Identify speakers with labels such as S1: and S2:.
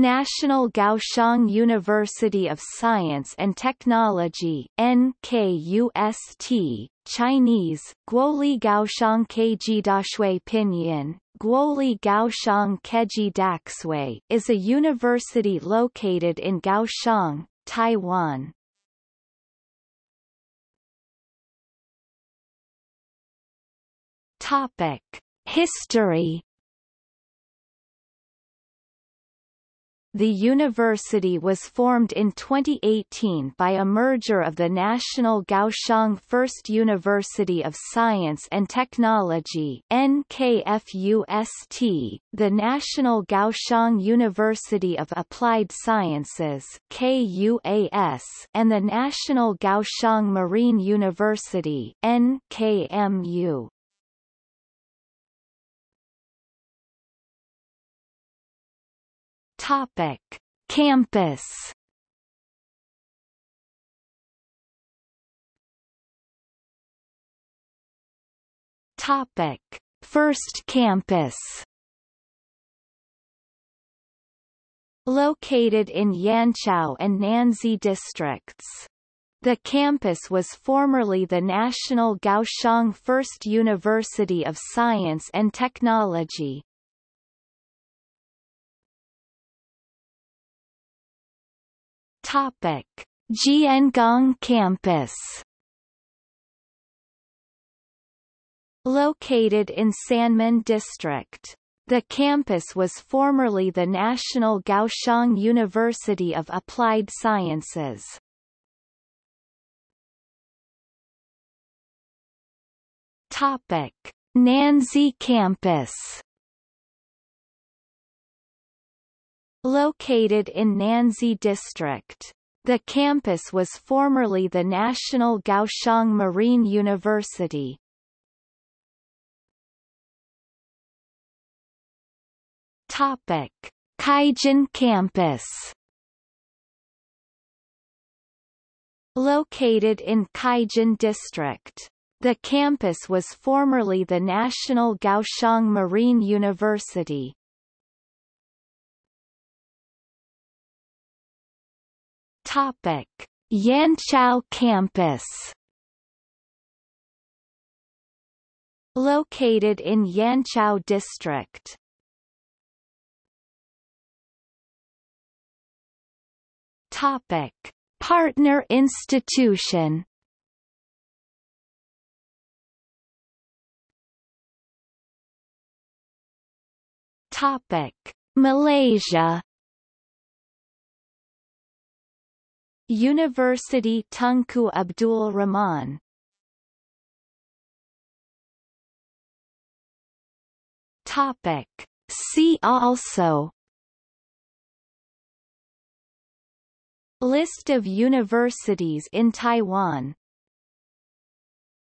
S1: National Kaohsiung University of Science and Technology NKUST, Chinese, Guoli Kaohsiung Keiji Dashui Pinyin, Guoli Kaohsiung Keji Daxue is a university located in Kaohsiung, Taiwan. Topic: History The university was formed in 2018 by a merger of the National Kaohsiung First University of Science and Technology NKFUST, the National Kaohsiung University of Applied Sciences KUAS, and the National Kaohsiung Marine University NKMU. Topic: Campus. Topic: First campus. Located in Yanchao and Nanzi districts. The campus was formerly the National Kaohsiung First University of Science and Technology. Topic: Jiangong campus. Located in Sanmin District. The campus was formerly the National Kaohsiung University of Applied Sciences. Topic: Nanzi campus. Located in Nanzi District. The campus was formerly the National Kaohsiung Marine University. Topic: Cijin campus. Located in Cijin District. The campus was formerly the National Kaohsiung Marine University. Topic: Yanchao campus. Located in Yanchao district. Topic: Partner institution. Topic: Malaysia. University Tunku Abdul Rahman. Topic. See also. List of universities in Taiwan